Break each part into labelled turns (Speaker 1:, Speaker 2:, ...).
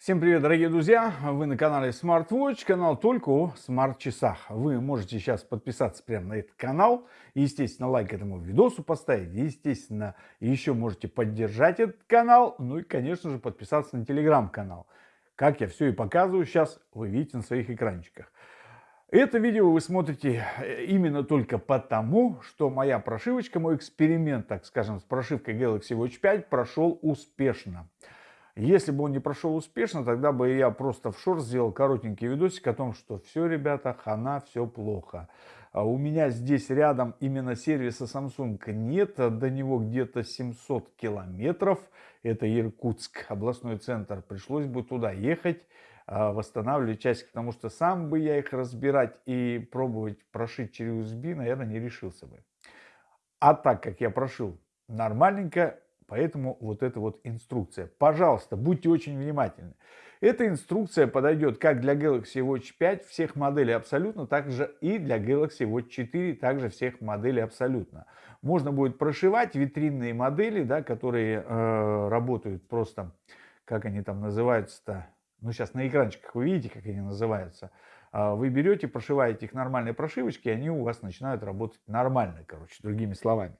Speaker 1: Всем привет, дорогие друзья! Вы на канале SmartWatch, канал только о смарт-часах. Вы можете сейчас подписаться прямо на этот канал, естественно, лайк этому видосу поставить, естественно, еще можете поддержать этот канал, ну и, конечно же, подписаться на телеграм-канал. Как я все и показываю сейчас, вы видите на своих экранчиках. Это видео вы смотрите э, именно только потому, что моя прошивочка, мой эксперимент, так скажем, с прошивкой Galaxy Watch 5 прошел успешно. Если бы он не прошел успешно, тогда бы я просто в шорт сделал коротенький видосик о том, что все, ребята, хана, все плохо. А у меня здесь рядом именно сервиса Samsung нет, до него где-то 700 километров. Это Иркутск, областной центр. Пришлось бы туда ехать, а, восстанавливать часики, потому что сам бы я их разбирать и пробовать прошить через USB, наверное, не решился бы. А так как я прошил нормальненько, Поэтому вот эта вот инструкция. Пожалуйста, будьте очень внимательны. Эта инструкция подойдет как для Galaxy Watch 5 всех моделей абсолютно, так же и для Galaxy Watch 4 также всех моделей абсолютно. Можно будет прошивать витринные модели, да, которые э, работают просто, как они там называются-то, ну сейчас на экранчиках вы видите, как они называются. А вы берете, прошиваете их нормальной прошивочкой, и они у вас начинают работать нормально, короче, другими словами.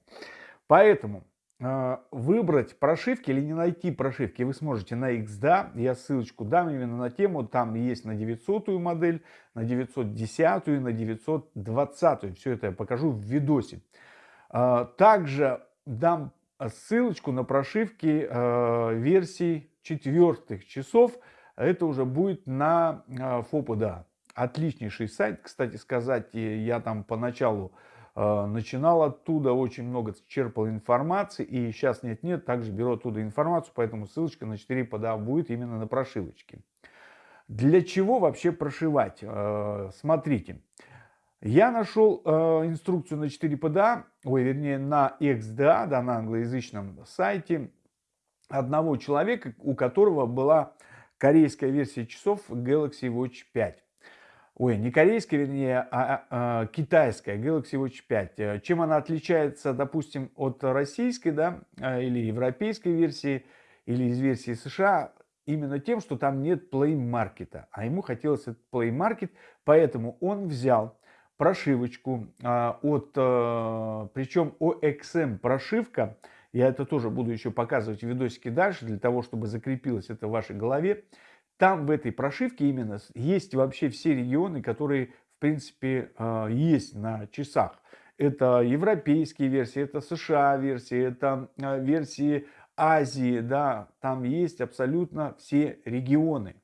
Speaker 1: Поэтому выбрать прошивки или не найти прошивки вы сможете на XDA. Я ссылочку дам именно на тему. Там есть на 900 модель, на 910 и на 920. Все это я покажу в видосе. А, также дам ссылочку на прошивки а, версий четвертых часов. Это уже будет на FOPDA. Отличнейший сайт, кстати сказать, я там поначалу начинал оттуда, очень много черпал информации, и сейчас нет-нет, также беру оттуда информацию, поэтому ссылочка на 4 PDA будет именно на прошивочке. Для чего вообще прошивать? Э, смотрите, я нашел э, инструкцию на 4 PDA, ой, вернее на XDA, да, на англоязычном сайте, одного человека, у которого была корейская версия часов Galaxy Watch 5 ой, не корейская, вернее, а, а, а китайская Galaxy Watch 5. Э, чем она отличается, допустим, от российской, да, э, или европейской версии, или из версии США, именно тем, что там нет Play Market, а ему хотелось этот Play Market, поэтому он взял прошивочку а, от, а, причем OXM прошивка, я это тоже буду еще показывать в видосике дальше, для того, чтобы закрепилось это в вашей голове, там в этой прошивке именно есть вообще все регионы, которые в принципе а, есть на часах. Это европейские версии, это США версии, это а, версии Азии, да, там есть абсолютно все регионы.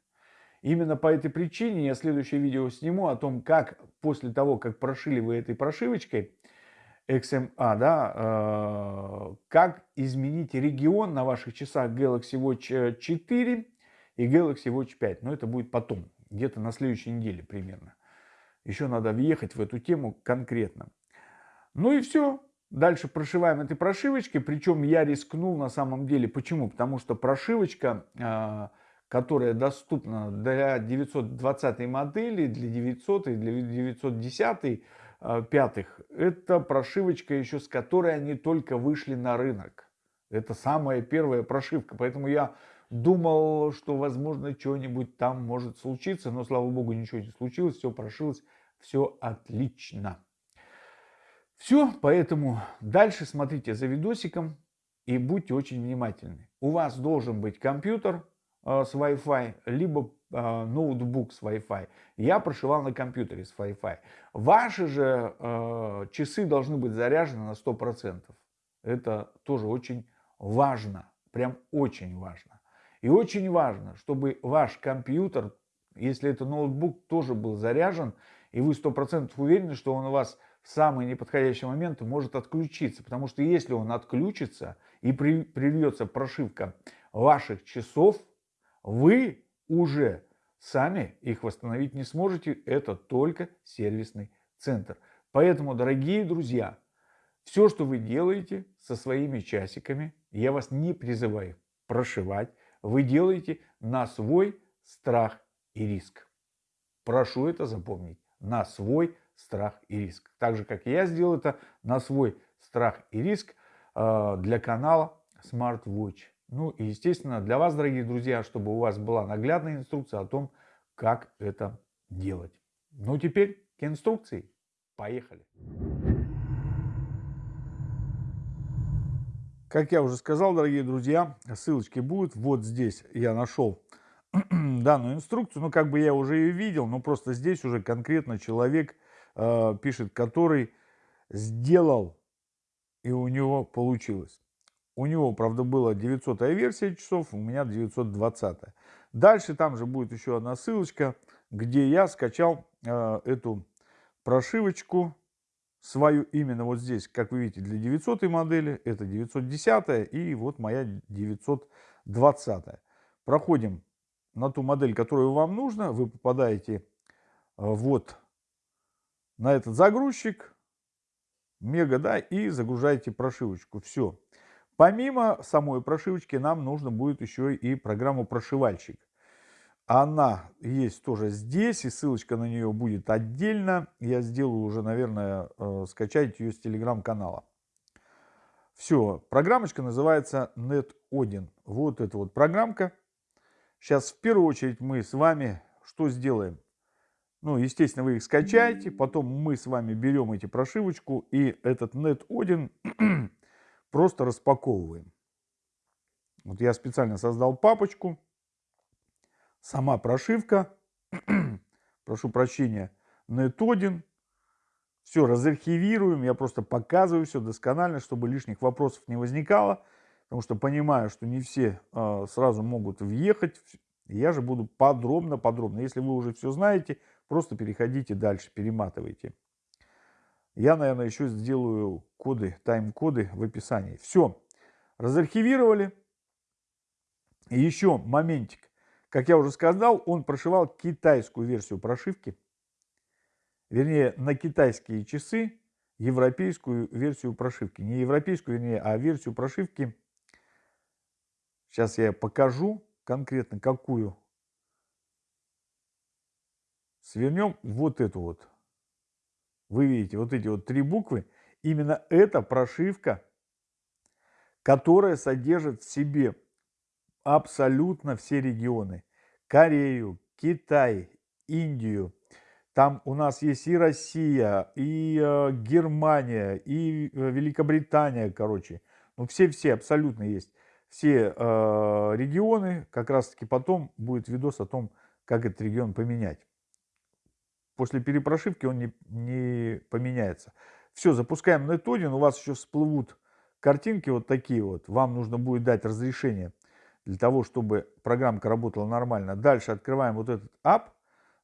Speaker 1: Именно по этой причине я следующее видео сниму о том, как после того, как прошили вы этой прошивочкой XMA, да, э, как изменить регион на ваших часах Galaxy Watch 4 и Galaxy Watch 5. Но это будет потом, где-то на следующей неделе примерно. Еще надо въехать в эту тему конкретно. Ну и все. Дальше прошиваем этой прошивочкой. Причем я рискнул на самом деле. Почему? Потому что прошивочка, а, которая доступна для 920 модели, для 900 и для 910 а, пятых, это прошивочка еще с которой они только вышли на рынок. Это самая первая прошивка. Поэтому я Думал, что, возможно, что-нибудь там может случиться, но, слава богу, ничего не случилось, все прошилось, все отлично. Все, поэтому дальше смотрите за видосиком и будьте очень внимательны. У вас должен быть компьютер э, с Wi-Fi, либо э, ноутбук с Wi-Fi. Я прошивал на компьютере с Wi-Fi. Ваши же э, часы должны быть заряжены на 100%. Это тоже очень важно, прям очень важно. И очень важно, чтобы ваш компьютер, если это ноутбук, тоже был заряжен, и вы 100% уверены, что он у вас в самый неподходящий момент может отключиться. Потому что если он отключится и при, прошивка ваших часов, вы уже сами их восстановить не сможете. Это только сервисный центр. Поэтому, дорогие друзья, все, что вы делаете со своими часиками, я вас не призываю прошивать, вы делаете на свой страх и риск. Прошу это запомнить. На свой страх и риск. Так же, как я сделал это на свой страх и риск э, для канала Smart Watch Ну и, естественно, для вас, дорогие друзья, чтобы у вас была наглядная инструкция о том, как это делать. Ну теперь к инструкции. Поехали! Как я уже сказал, дорогие друзья, ссылочки будут. Вот здесь я нашел данную инструкцию. Ну, как бы я уже ее видел, но просто здесь уже конкретно человек э, пишет, который сделал, и у него получилось. У него, правда, была 900 версия часов, у меня 920. Дальше там же будет еще одна ссылочка, где я скачал э, эту прошивочку свою именно вот здесь, как вы видите, для 900 модели, это 910 и вот моя 920. Проходим на ту модель, которую вам нужно, вы попадаете э, вот на этот загрузчик, мега, да, и загружаете прошивочку. Все. Помимо самой прошивочки нам нужно будет еще и программу прошивальщик. Она есть тоже здесь, и ссылочка на нее будет отдельно. Я сделаю уже, наверное, э, скачать ее с телеграм-канала. Все, программочка называется NetOdin. Вот эта вот программка. Сейчас в первую очередь мы с вами что сделаем? Ну, естественно, вы их скачаете, потом мы с вами берем эти прошивочку и этот NetOdin просто распаковываем. Вот я специально создал папочку сама прошивка, прошу прощения, NetOdin. Все разархивируем, я просто показываю все досконально, чтобы лишних вопросов не возникало, потому что понимаю, что не все э, сразу могут въехать. Я же буду подробно-подробно. Если вы уже все знаете, просто переходите дальше, перематывайте. Я, наверное, еще сделаю коды, тайм-коды в описании. Все, разархивировали. И еще моментик. Как я уже сказал, он прошивал китайскую версию прошивки, вернее, на китайские часы европейскую версию прошивки. Не европейскую, вернее, а версию прошивки. Сейчас я покажу конкретно какую. Свернем вот эту вот. Вы видите, вот эти вот три буквы. Именно эта прошивка, которая содержит в себе абсолютно все регионы. Корею, Китай, Индию. Там у нас есть и Россия, и э, Германия, и э, Великобритания, короче. Ну, все-все абсолютно есть. Все э, регионы, как раз-таки потом будет видос о том, как этот регион поменять. После перепрошивки он не, не поменяется. Все, запускаем NetOdin, у вас еще всплывут картинки вот такие вот. Вам нужно будет дать разрешение для того, чтобы программка работала нормально. Дальше открываем вот этот app,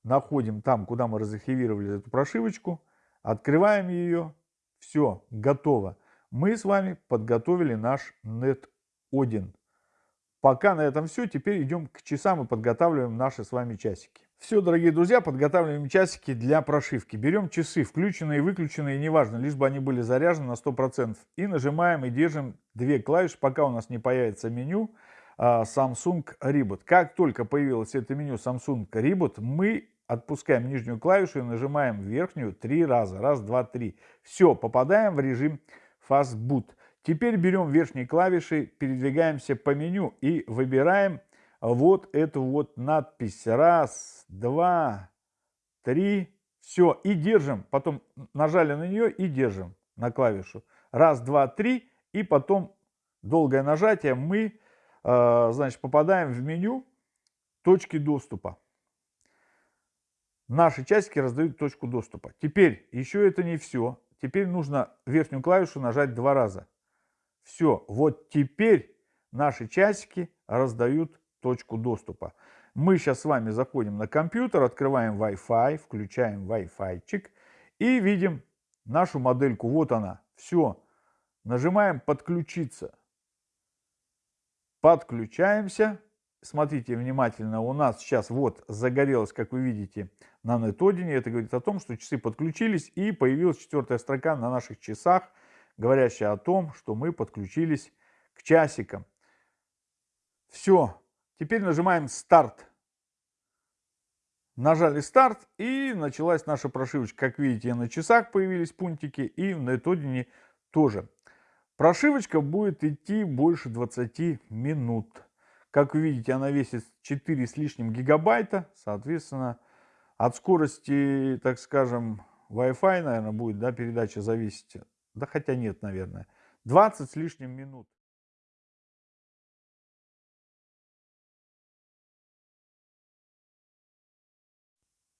Speaker 1: находим там, куда мы разархивировали эту прошивочку, открываем ее, все, готово. Мы с вами подготовили наш NetOdin. Пока на этом все, теперь идем к часам и подготавливаем наши с вами часики. Все, дорогие друзья, подготавливаем часики для прошивки. Берем часы, включенные и выключенные, неважно, лишь бы они были заряжены на 100%. И нажимаем и держим две клавиши, пока у нас не появится меню. А, Samsung Reboot. Как только появилось это меню Samsung Reboot, мы отпускаем нижнюю клавишу и нажимаем верхнюю три раза. Раз, два, три. Все, попадаем в режим Fast Boot. Теперь берем верхние клавиши, передвигаемся по меню и выбираем вот эту вот надпись. Раз, два, три. Все, и держим. Потом нажали на нее и держим на клавишу. Раз, два, три. И потом долгое нажатие мы значит, попадаем в меню точки доступа. Наши часики раздают точку доступа. Теперь еще это не все. Теперь нужно верхнюю клавишу нажать два раза. Все, вот теперь наши часики раздают точку доступа. Мы сейчас с вами заходим на компьютер, открываем Wi-Fi, включаем Wi-Fi-чик и видим нашу модельку. Вот она. Все. Нажимаем «Подключиться». Подключаемся. Смотрите внимательно, у нас сейчас вот загорелось, как вы видите, на нетодине. Это говорит о том, что часы подключились и появилась четвертая строка на наших часах, говорящая о том, что мы подключились к часикам. Все, теперь нажимаем старт. Нажали старт и началась наша прошивочка. Как видите, на часах появились пунктики и в нетодине тоже. Прошивочка будет идти больше 20 минут. Как вы видите, она весит 4 с лишним гигабайта. Соответственно, от скорости, так скажем, Wi-Fi, наверное, будет да, передача зависеть. Да хотя нет, наверное. 20 с лишним минут.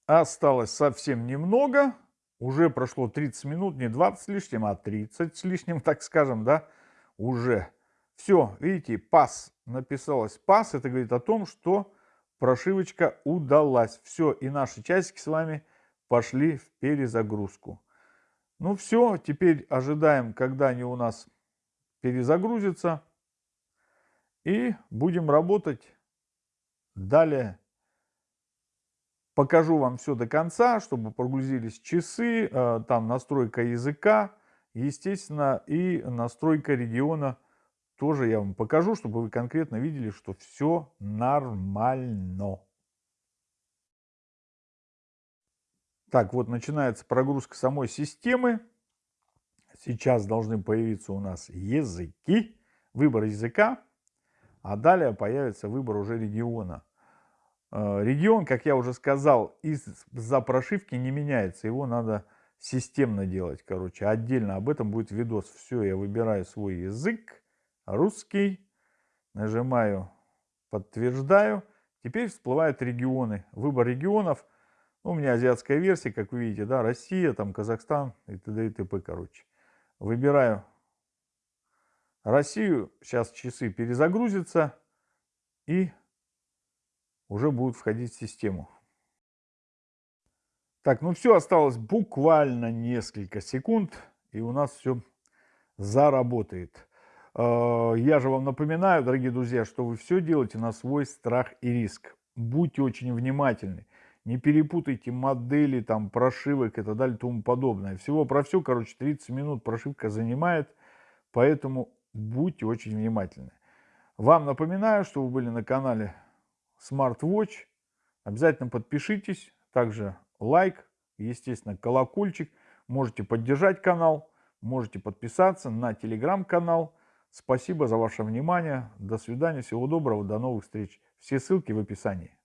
Speaker 1: Осталось совсем немного. Уже прошло 30 минут, не 20 с лишним, а 30 с лишним, так скажем, да, уже. Все, видите, пас написалось пас. Это говорит о том, что прошивочка удалась. Все, и наши часики с вами пошли в перезагрузку. Ну все, теперь ожидаем, когда они у нас перезагрузятся. И будем работать далее. Покажу вам все до конца, чтобы прогрузились часы, э, там настройка языка, естественно, и настройка региона тоже я вам покажу, чтобы вы конкретно видели, что все нормально. Так, вот начинается прогрузка самой системы. Сейчас должны появиться у нас языки, выбор языка, а далее появится выбор уже региона. Э, регион, как я уже сказал, из-за прошивки не меняется. Его надо системно делать, короче. Отдельно об этом будет видос. Все, я выбираю свой язык, русский, нажимаю подтверждаю. Теперь всплывают регионы. Выбор регионов. Ну, у меня азиатская версия, как вы видите, да, Россия, там Казахстан и т.д. и т.п. Короче. Выбираю Россию. Сейчас часы перезагрузятся. И уже будут входить в систему. Так, ну все, осталось буквально несколько секунд, и у нас все заработает. Э, я же вам напоминаю, дорогие друзья, что вы все делаете на свой страх и риск. Будьте очень внимательны. Не перепутайте модели, там, прошивок и так далее тому подобное. Всего про все, короче, 30 минут прошивка занимает, поэтому будьте очень внимательны. Вам напоминаю, что вы были на канале Smartwatch. Обязательно подпишитесь. Также лайк, естественно, колокольчик. Можете поддержать канал, можете подписаться на телеграм-канал. Спасибо за ваше внимание. До свидания, всего доброго, до новых встреч. Все ссылки в описании.